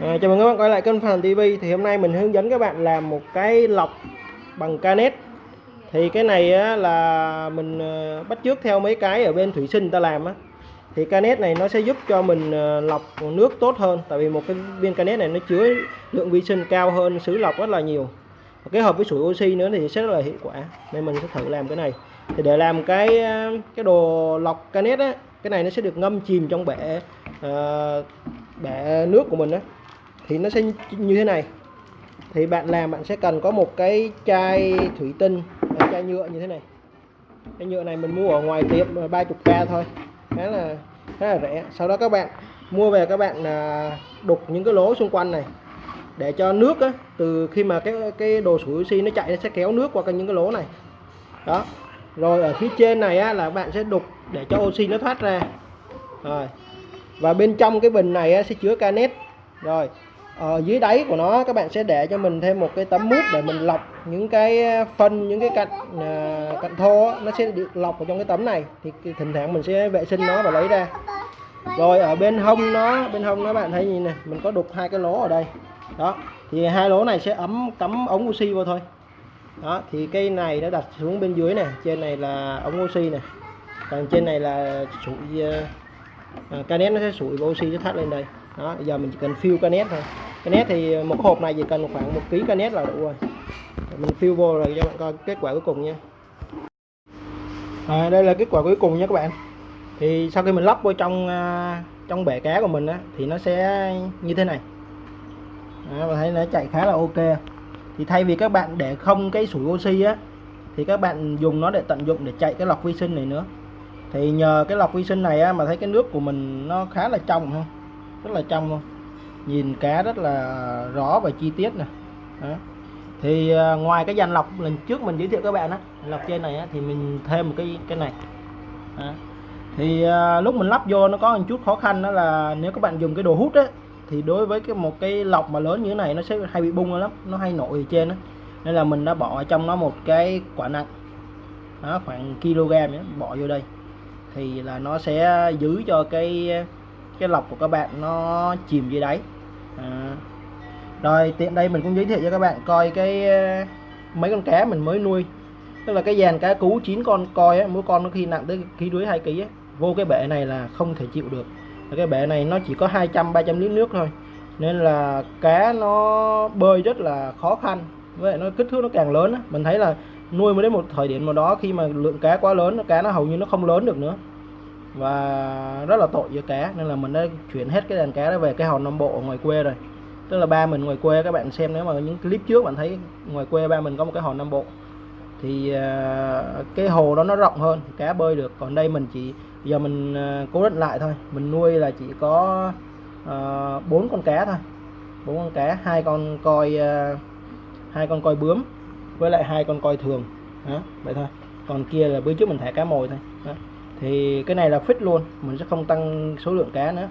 À, chào mừng các bạn quay lại kênh Phan TV thì hôm nay mình hướng dẫn các bạn làm một cái lọc bằng canet. Thì cái này á, là mình ờ, bắt chước theo mấy cái ở bên thủy sinh ta làm á. Thì canet này nó sẽ giúp cho mình ờ, lọc nước tốt hơn. Tại vì một cái viên canet này nó chứa lượng vi sinh cao hơn sứ lọc rất là nhiều. Và kết hợp với sủi oxy nữa thì sẽ rất là hiệu quả. Nên mình sẽ thử làm cái này. Thì để làm cái ờ, cái đồ lọc canet á cái này nó sẽ được ngâm chìm trong bể uh, bể nước của mình á thì nó sẽ như thế này. Thì bạn làm bạn sẽ cần có một cái chai thủy tinh chai nhựa như thế này. Cái nhựa này mình mua ở ngoài tiệm 30k thôi khá là khá là rẻ. Sau đó các bạn mua về các bạn à, đục những cái lỗ xung quanh này để cho nước á, từ khi mà cái cái đồ sủi oxy nó chạy nó sẽ kéo nước qua cái những cái lỗ này. Đó. Rồi ở phía trên này á, là bạn sẽ đục để cho oxy nó thoát ra. Rồi. Và bên trong cái bình này á, sẽ chứa canet rồi ở dưới đáy của nó các bạn sẽ để cho mình thêm một cái tấm mút để mình lọc những cái ờ, phân những cái cạnh ờ, cạnh thô nó sẽ được lọc vào trong cái tấm này. Thì thỉnh thoảng mình sẽ vệ sinh nó và lấy ra. Rồi ở bên hông nó bên hông nó bạn thấy nhìn này mình có đục hai cái lỗ ở đây. Đó thì hai lỗ này sẽ ấm cắm ống oxy vào thôi. Đó thì cây này nó đặt xuống bên dưới này trên này là ống oxy này. Còn trên này là sủi uh, canet nó sẽ sủi oxy nó thoát lên đây đó bây giờ mình chỉ cần fill canet thôi. Canet thì một hộp này chỉ cần khoảng một ký canet là đủ rồi. Mình fill vô rồi cho bạn coi kết quả cuối cùng nha. À, đây là kết quả cuối cùng nha các bạn. Thì sau khi mình lắp vô trong à, trong bể cá của mình á thì nó sẽ như thế này. Đó, và thấy nó chạy khá là ok. Thì thay vì các bạn để không cái sủi oxy á thì các bạn dùng nó để tận dụng để chạy cái lọc vi sinh này nữa. Thì nhờ cái lọc vi sinh này á, mà thấy cái nước của mình nó khá là trong không rất là trong luôn. Nhìn cá rất là rõ và chi tiết nè. Đó. thì à, ngoài cái dàn lọc lần trước mình giới thiệu các bạn á lọc trên này á, thì mình thêm một cái cái này. Đó. thì à, lúc mình lắp vô nó có một chút khó khăn đó là nếu các bạn dùng cái đồ hút á thì đối với cái một cái lọc mà lớn như thế này nó sẽ hay bị bung lắm nó hay nổi ở trên á. Nên là mình đã bỏ trong nó một cái quả nặng. Đó, khoảng kg ấy, bỏ vô đây. Thì là nó sẽ giữ cho cái cái lọc của các bạn nó chìm dưới đáy. À. rồi tiện đây mình cũng giới thiệu cho các bạn coi cái ờ, mấy con cá mình mới nuôi. Tức là cái dàn cá cú 9 con coi á, mỗi con nó khi nặng tới ký đuối hai ký á, vô cái bể này là không thể chịu được. Cái bể này nó chỉ có 200 300 lít nước thôi. Nên là cá nó bơi rất là khó khăn với lại nó kích thước nó càng lớn á. mình thấy là nuôi mới đến một thời điểm nào đó khi mà lượng cá quá lớn cá nó hầu như nó không lớn được nữa và rất là tội với cá nên là mình đã chuyển hết cái đàn cá đó về cái hòn Nam Bộ ở ngoài quê rồi. Tức là ba mình ngoài quê các bạn xem nếu mà những clip trước bạn thấy ngoài quê ba mình có một cái hòn Nam Bộ thì à, cái hồ đó nó rộng hơn cá bơi được. Còn đây mình chỉ giờ mình à, cố định lại thôi. Mình nuôi là chỉ có à, bốn uh, con cá thôi. Bốn con cá hai con coi hai con coi bướm với lại hai con coi thường. Đó vậy thôi. Còn kia là bữa trước mình thả cá mồi thôi. Đó thì cái này là fix luôn mình sẽ không tăng số lượng cá nữa.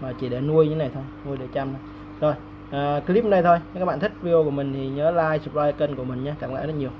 Mà chỉ để nuôi như này thôi nuôi để chăm thôi. rồi à, clip này thôi. Nếu các bạn thích video của mình thì nhớ like subscribe kênh của mình nhé. Cảm ơn rất nhiều.